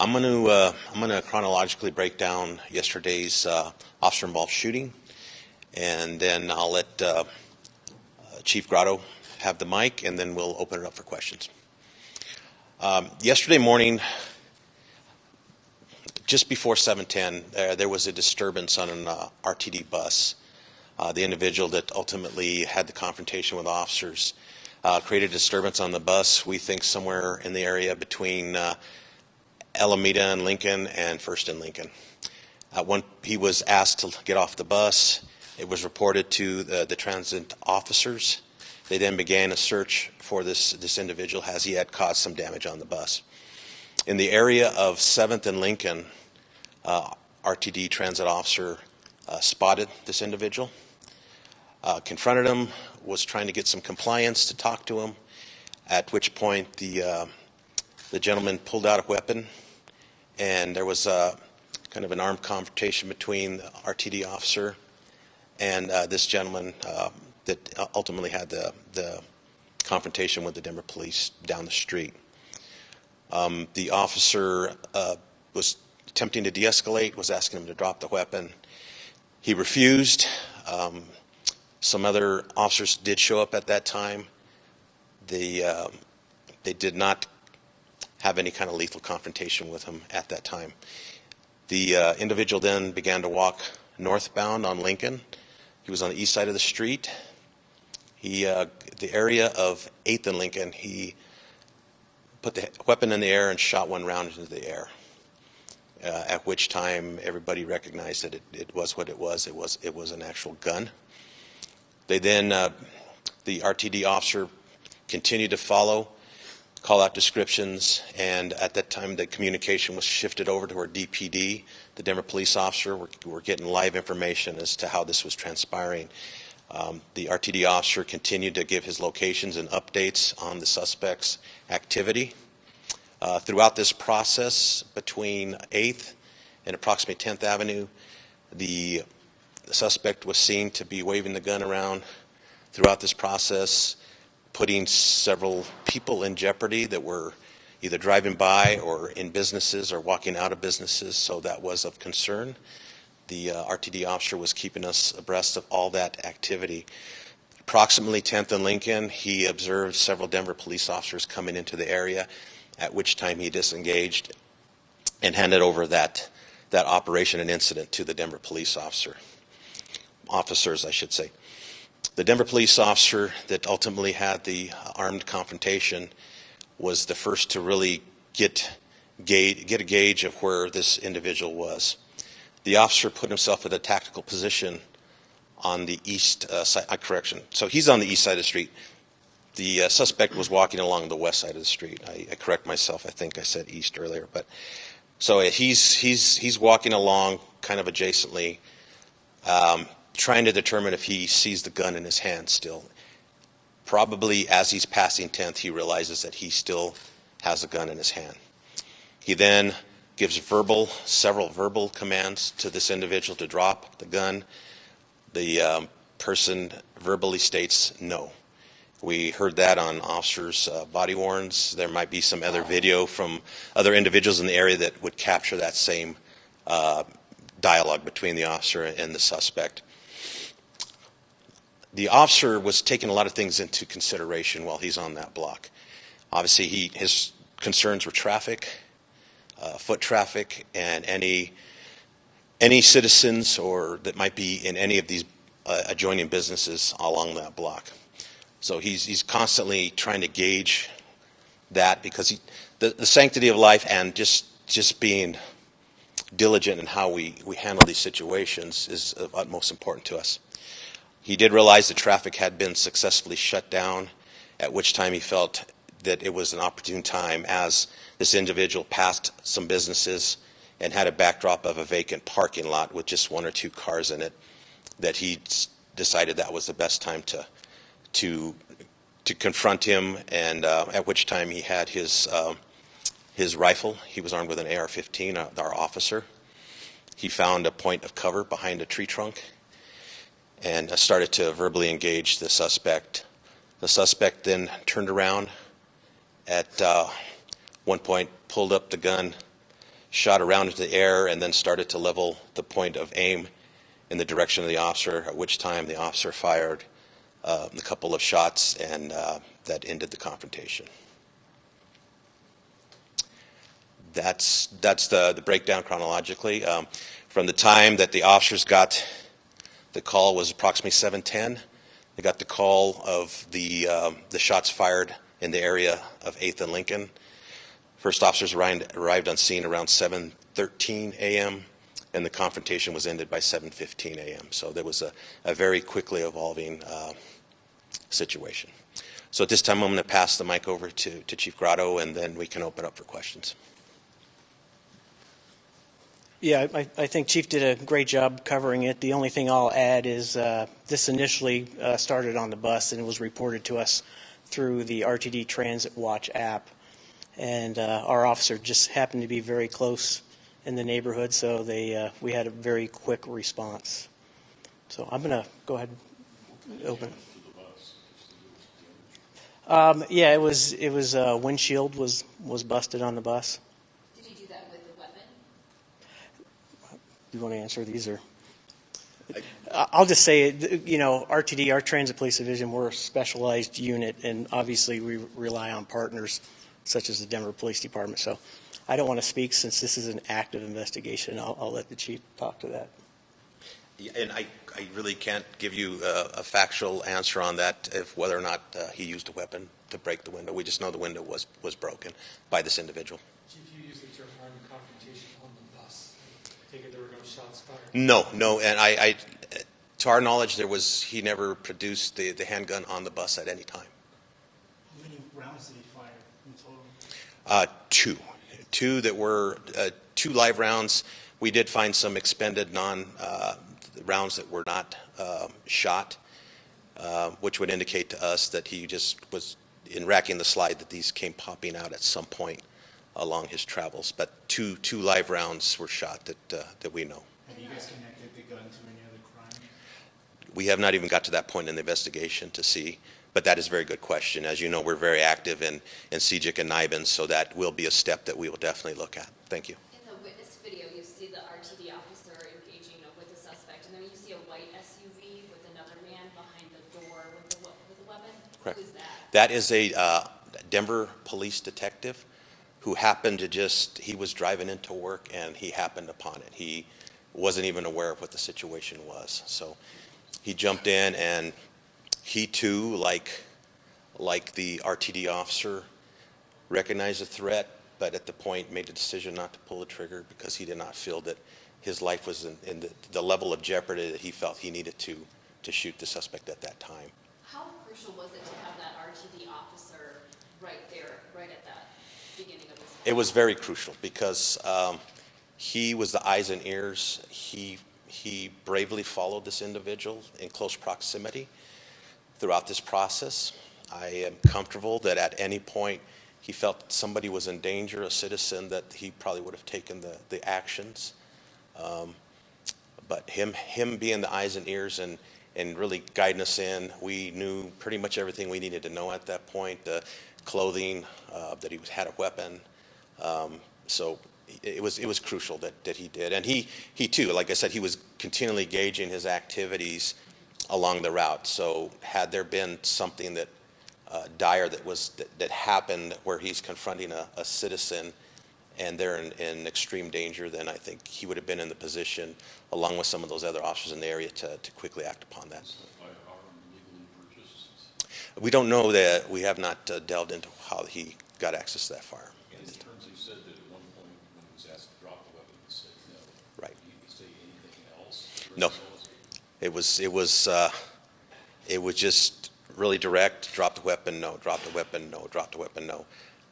I'm going to uh, I'm going to chronologically break down yesterday's uh, officer-involved shooting, and then I'll let uh, Chief Grotto have the mic, and then we'll open it up for questions. Um, yesterday morning, just before 7:10, uh, there was a disturbance on an uh, RTD bus. Uh, the individual that ultimately had the confrontation with officers uh, created disturbance on the bus. We think somewhere in the area between Alameda and Lincoln and First and Lincoln. when he was asked to get off the bus, it was reported to the, the transit officers. They then began a search for this, this individual as he had caused some damage on the bus. In the area of 7th and Lincoln, uh, RTD transit officer uh, spotted this individual, uh, confronted him, was trying to get some compliance to talk to him, at which point the, uh, the gentleman pulled out a weapon, and there was uh, kind of an armed confrontation between the RTD officer and uh, this gentleman that ultimately had the, the confrontation with the Denver police down the street. Um, the officer was attempting to de-escalate, was asking him to drop the weapon. He refused. Um, some other officers did show up at that time. They, um, they did not have any kind of lethal confrontation with him at that time. The uh, individual then began to walk northbound on Lincoln. He was on the east side of the street. He, uh, the area of 8th and Lincoln, he put the weapon in the air and shot one round into the air uh, at which time everybody recognized that it, it, was what it was. It was it was an actual gun. They then uh, the RTD officer continued to follow, call out descriptions, and at that time the communication was shifted over to our DPD, the Denver police officer. We're, we're getting live information as to how this was transpiring. Um, the RTD officer continued to give his locations and updates on the suspect's activity. Uh, throughout this process, between 8th and approximately 10th Avenue, the, the suspect was seen to be waving the gun around throughout this process, putting several people in jeopardy that were either driving by or in businesses or walking out of businesses, so that was of concern. The uh, RTD officer was keeping us abreast of all that activity. Approximately 10th and Lincoln, he observed several Denver police officers coming into the area at which time he disengaged and handed over that, that operation and incident to the Denver police officer, officers, I should say. The Denver police officer that ultimately had the armed confrontation was the first to really get, gauge, get a gauge of where this individual was. The officer put himself in a tactical position on the east uh, side, uh, correction. So he's on the east side of the street. The uh, suspect was walking along the west side of the street. I, I, correct myself. I think I said east earlier, but so he's he's he's walking along kind of adjacently, um, trying to determine if he sees the gun in his hand still. Probably as he's passing 10th, he realizes that he still has a gun in his hand. He then gives verbal, several verbal commands to this individual to drop the gun. The um, person verbally states no. We heard that on officers' uh, body worns. There might be some other video from other individuals in the area that would capture that same uh, dialogue between the officer and the suspect. The officer was taking a lot of things into consideration while he's on that block. Obviously, he, his concerns were traffic, uh, foot traffic, and any any citizens or that might be in any of these uh, adjoining businesses along that block. So he's, he's constantly trying to gauge that because he, the, the sanctity of life and just, just being diligent in how we, we handle these situations is of utmost importance to us. He did realize the traffic had been successfully shut down, at which time he felt that it was an opportune time as this individual passed some businesses and had a backdrop of a vacant parking lot with just one or two cars in it, that he decided that was the best time to to to confront him, and uh, at which time he had his uh, his rifle. He was armed with an AR-15. Uh, our officer. He found a point of cover behind a tree trunk, and started to verbally engage the suspect. The suspect then turned around. At uh, one point, pulled up the gun, shot around into the air and then started to level the point of aim in the direction of the officer, at which time the officer fired uh, a couple of shots, and uh, that ended the confrontation. That's, that's the, the breakdown chronologically. Um, from the time that the officers got the call was approximately 7:10. They got the call of the um, the shots fired in the area of 8th and Lincoln. First officers arrived, arrived on scene around 7:13 a.m. and the confrontation was ended by 7:15 a.m. So there was a, a very quickly evolving uh, situation. So at this time, I'm going to pass the mic over to, to Chief Grotto, and then we can open up for questions. Yeah, I, I think Chief did a great job covering it. The only thing I'll add is uh, this initially uh, started on the bus and it was reported to us through the RTD Transit Watch app. And uh, our officer just happened to be very close in the neighborhood, so they uh, we had a very quick response. So I'm going to go ahead and open. Um, yeah, it was it was uh, windshield was was busted on the bus. Did you do that with a weapon? You want to answer these or? I- I'll just say, you know, RTD, our Transit Police Division, we're a specialized unit, and obviously we rely on partners such as the Denver Police Department. So I don't want to speak since this is an active investigation. I'll, I'll let the chief talk to that. Yeah, And I, I really can't give you a, a factual answer on that, if whether or not uh, he used a weapon to break the window. We just know the window was, was broken by this individual. Chief, you used the term armed confrontation on the bus. Take there were no shots fired. No, no, and I, I, to our knowledge, there was, he never produced the, the handgun on the bus at any time. How many rounds did he fire in total? Uh, two, two that were, uh, two live rounds. We did find some expended non, uh, rounds that were not, um, shot, uh, which would indicate to us that he just was, in racking the slide, that these came popping out at some point along his travels. But two, two live rounds were shot that, uh, that we know. Have you guys connected the gun to any other crime? We have not even got to that point in the investigation to see, but that is a very good question. As you know, we're very active in, in CGIC and NIBIN, so that will be a step that we will definitely look at. Thank you. In the witness video, you see the RTD officer engaging with the suspect, and then you see a white SUV with another man behind the door with a, with a weapon. Correct. Who's that? That is a uh, Denver police detective who happened to just, he was driving into work and he happened upon it. He wasn't even aware of what the situation was. So he jumped in and he too, like, like the RTD officer, recognized the threat, but at the point made a decision not to pull the trigger because he did not feel that his life was in, in the, the level of jeopardy that he felt he needed to, to shoot the suspect at that time. How crucial was it to have that RTD officer right there, right at that It was very crucial because um, he was the eyes and ears. He, he bravely followed this individual in close proximity throughout this process. I am comfortable that at any point he felt somebody was in danger, a citizen, that he probably would have taken the, the actions. Um, but him, him being the eyes and ears and, and really guiding us in, we knew pretty much everything we needed to know at that point. Clothing, uh, that he had a weapon. Um, so it was, it was crucial that, that he did. And he, he too, like I said, he was continually gauging his activities along the route. So had there been something that uh, dire that was, that, that happened where he's confronting a, a citizen and they're in, in extreme danger, then I think he would have been in the position, along with some of those other officers in the area, to, to quickly act upon that. Firearm legally purchased? We don't know that, we have not uh, delved into how he got access to that firearm. In terms, he said that at one point when he was asked to drop the weapon, he said no. Right. Did he say anything else? No. It was, it was, uh, it was just really direct, drop the weapon, no, drop the weapon, no, drop the weapon, no.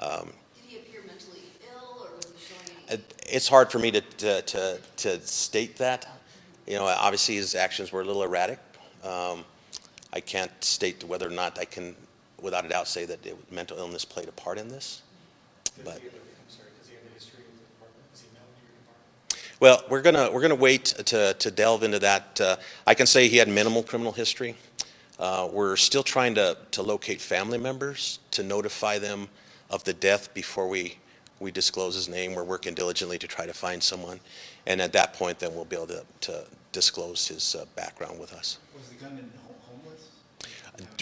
Um, Did he appear mentally ill, or was he showing any? it- It's hard for me to, to, to, to state that. You know, obviously his actions were a little erratic. Um, I can't state whether or not I can, without a doubt, say that it- mental illness played a part in this. Does But- he sorry, does he have a history with the department? Is he known to your department? Well, we're gonna, we're gonna wait to, to delve into that. Uh, I can say he had minimal criminal history. Uh, We're still trying to, to locate family members to notify them of the death before we, we disclose his name. We're working diligently to try to find someone. And at that point, then we'll be able to, to disclose his uh, background with us. Was the gunman ho- homeless?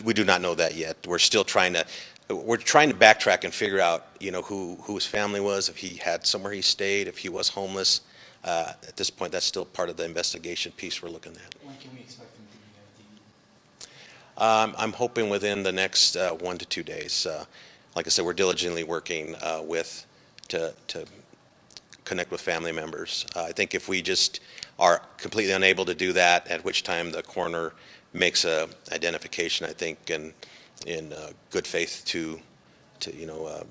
We do not know that yet. We're still trying to, we're trying to backtrack and figure out, you know, who, who his family was, if he had somewhere he stayed, if he was homeless. Uh, At this point, that's still part of the investigation piece we're looking at. When can we expect him to be? Um, I'm hoping within the next uh, one to two days. Uh, Like I said, we're diligently working uh, with, to, to connect with family members. Uh, I think if we just are completely unable to do that, at which time the coroner makes a identification, I think, in, in uh, good faith to, to, you know, uh,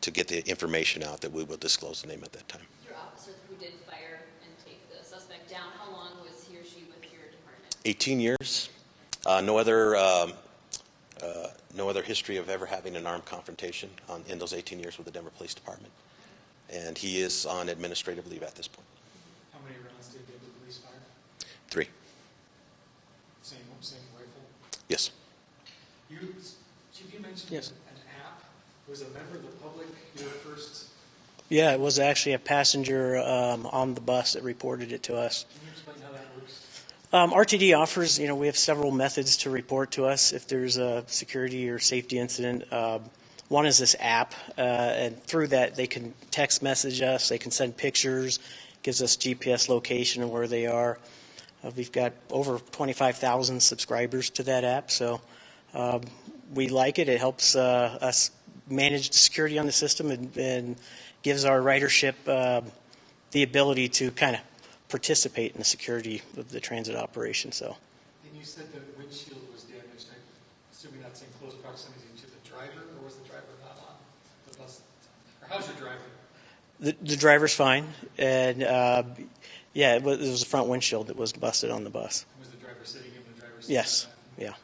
to get the information out, that we will disclose the name at that time. Your officer who did fire and take the suspect down, how long was he or she with your department? 18 years. Uh, No other, um, uh, no other history of ever having an armed confrontation on- in those 18 years with the Denver Police Department. And he is on administrative leave at this point. How many rounds did the police fire? Three. Same, same rifle? Yes. You, Chief, you mentioned Yes. an app. Was a member of the public your first, Yeah, it was actually a passenger um, on the bus that reported it to us. can you explain how that works? Um, RTD offers, you know, we have several methods to report to us if there's a security or safety incident. Um, one is this app, uh, and through that they can text message us, they can send pictures, gives us GPS location of where they are. Uh, we've got over 25,000 subscribers to that app, so um, we like it. It helps uh, us manage the security on the system and, and gives our ridership uh, the ability to kind of participate in the security of the transit operation. So, And you said the windshield was damaged. I'm assuming that's in close proximity to the driver, or was the driver not on the bus? Or how's your driver? the, the driver's fine, and uh, yeah, it was, it was the front windshield that was busted on the bus. Was the driver sitting in the driver's seat? Yes, yeah.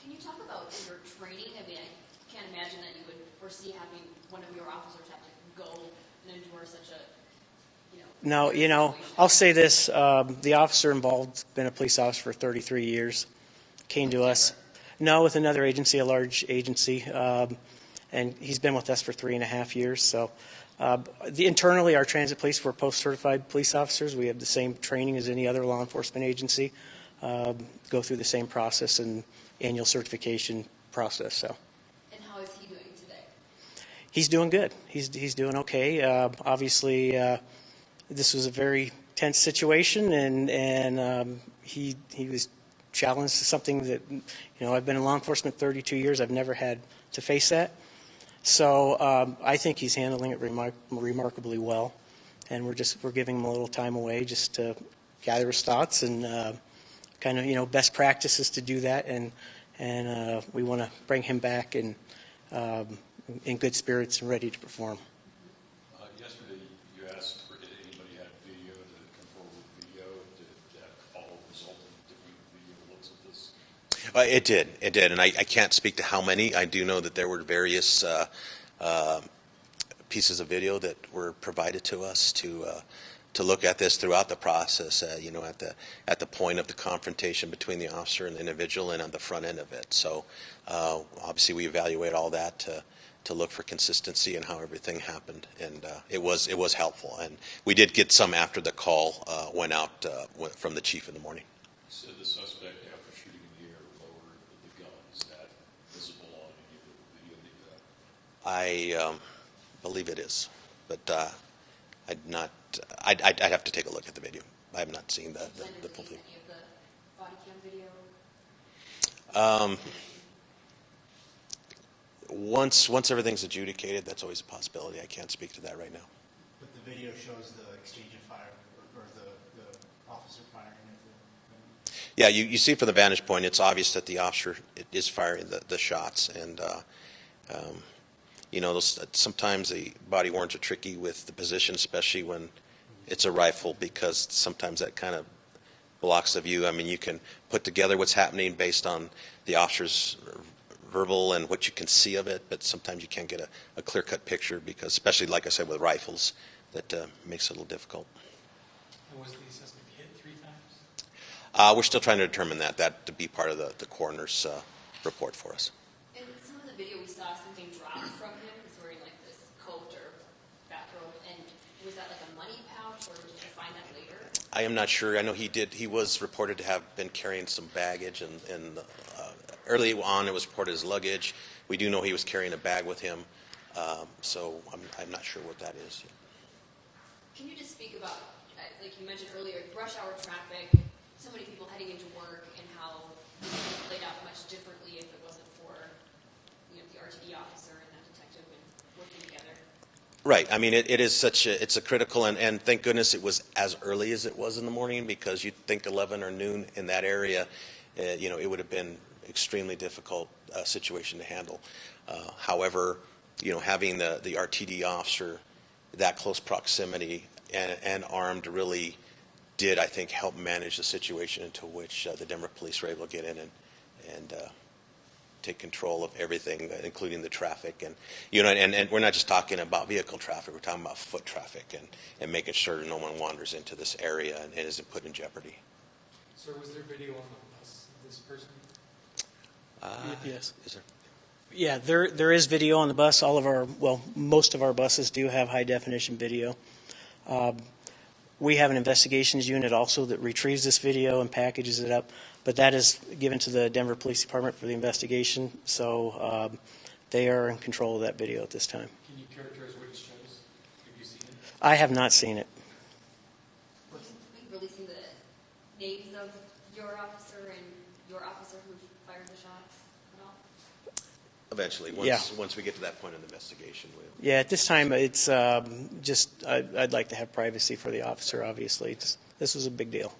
Can you talk about your training? I mean, I can't imagine that you would foresee having one of your officers have to go and endure such a, you know. No, you know, situation. I'll say this: um, the officer involved, been a police officer for 33 years, came to us. No, with another agency, a large agency, um, and he's been with us for three and a half years. So, the, internally, our transit police, we're POST-certified police officers. We have the same training as any other law enforcement agency. Um, go through the same process and annual certification process. So. And how is he doing today? He's doing good. He's he's doing okay. Uh, obviously, uh, this was a very tense situation, and and um, he he was challenged to something that you know I've been in law enforcement 32 years. I've never had to face that. So um, I think he's handling it remar- remarkably well, and we're just we're giving him a little time away just to gather his thoughts and uh, kind of you know best practices to do that, and and uh, we want to bring him back and. Um, in good spirits and ready to perform. Uh, Yesterday, you asked for, did anybody have video, did it come forward with video? Did that all result in different video looks at this? Uh, It did, it did, and I, I can't speak to how many. I do know that there were various uh, uh, pieces of video that were provided to us to uh, to look at this throughout the process. Uh, you know, at the at the point of the confrontation between the officer and the individual, and on the front end of it. So, uh, obviously, we evaluate all that to to look for consistency and how everything happened, and uh, it was it was helpful. And we did get some after the call uh, went out uh, went from the chief in the morning. The suspect, after shooting in the air, lowered the gun. Is that visible on any of the video? that, uh, I um, believe it is, but uh, I'd not. I'd, I'd, I'd have to take a look at the video. I have not seen the the, the full thing. any of the body cam video? Um, once once everything's adjudicated, that's always a possibility. I can't speak to that right now. But the video shows the exchange of fire, or, or the, the officer firing at the. Yeah, you, you see from the vantage point, it's obvious that the officer is firing the, the shots, and uh, um, you know, those, sometimes the body worns are tricky with the position, especially when it's a rifle, because sometimes that kind of blocks the view. I mean, you can put together what's happening based on the officer's verbal and what you can see of it, but sometimes you can't get a, a clear-cut picture because, especially like I said, with rifles, that uh, makes it a little difficult. Was the suspect hit three times? Uh, we're still trying to determine that, that to be part of the, the coroner's uh, report for us. In some of the video, we saw something drop from him. He's wearing like this coat or did you find that later? I am not sure. I know he did, he was reported to have been carrying some baggage and, and uh, early on it was reported as luggage. We do know he was carrying a bag with him, um, so I'm, I'm not sure what that is. Can you just speak about, uh, like you mentioned earlier, rush hour traffic, so many people heading into work, and how it played out much differently if it wasn't for, you know, the RTD officer and that detective and working together? Right. I mean, it, it is such a, it's a critical, and, and thank goodness it was as early as it was in the morning because you'd think 11 or noon in that area, uh, you know, it would have been extremely difficult uh, situation to handle. Uh, however, you know, having the, the RTD officer that close proximity and, and armed really did, I think, help manage the situation into which uh, the Denver police were able to get in and, and uh, take control of everything, uh, including the traffic. And, you know, and, and we're not just talking about vehicle traffic, we're talking about foot traffic and, and making sure no one wanders into this area and, and isn't put in jeopardy. Sir, was there video on the bus of this person? Yes. Is there? Yeah, there, there is video on the bus. All of our, well, most of our buses do have high-definition video. Um, We have an investigations unit also that retrieves this video and packages it up, but that is given to the Denver Police Department for the investigation, so um, they are in control of that video at this time. Can you characterize what it shows? Have you seen it? I have not seen it. Will you be releasing the names of your officer and your officer who fired the shots at all? Eventually, Yeah. once, once we get to that point in the investigation, we'll. Yeah, at this time, it's um, just, I- I'd like to have privacy for the officer, obviously. It's- This was a big deal.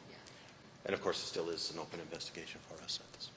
And of course, it still is an open investigation for us at this.